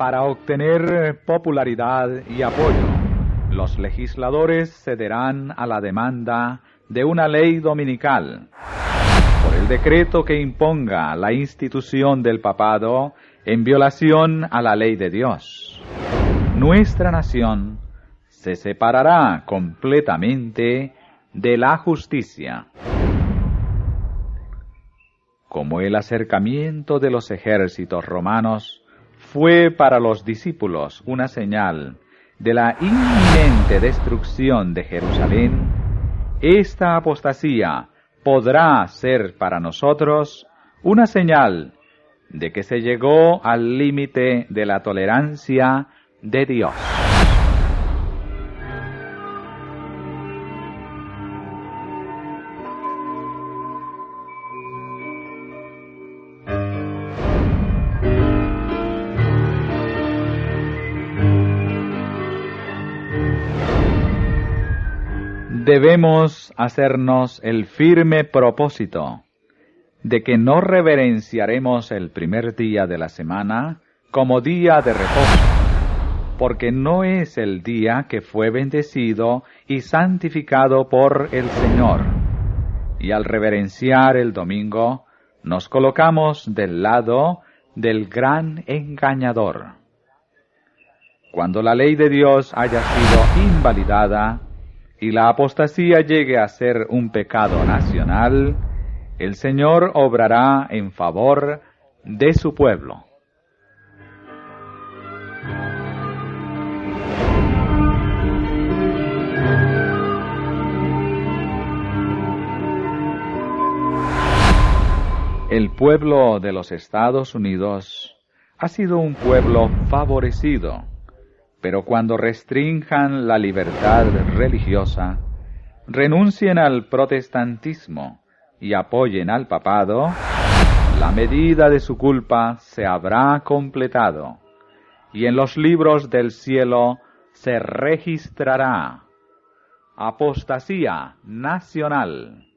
Para obtener popularidad y apoyo, los legisladores cederán a la demanda de una ley dominical por el decreto que imponga la institución del papado en violación a la ley de Dios. Nuestra nación se separará completamente de la justicia. Como el acercamiento de los ejércitos romanos fue para los discípulos una señal de la inminente destrucción de Jerusalén, esta apostasía podrá ser para nosotros una señal de que se llegó al límite de la tolerancia de Dios. Debemos hacernos el firme propósito de que no reverenciaremos el primer día de la semana como día de reposo, porque no es el día que fue bendecido y santificado por el Señor. Y al reverenciar el domingo, nos colocamos del lado del gran engañador. Cuando la ley de Dios haya sido invalidada, y la apostasía llegue a ser un pecado nacional, el Señor obrará en favor de su pueblo. El pueblo de los Estados Unidos ha sido un pueblo favorecido pero cuando restrinjan la libertad religiosa, renuncien al protestantismo y apoyen al papado, la medida de su culpa se habrá completado y en los libros del cielo se registrará apostasía nacional.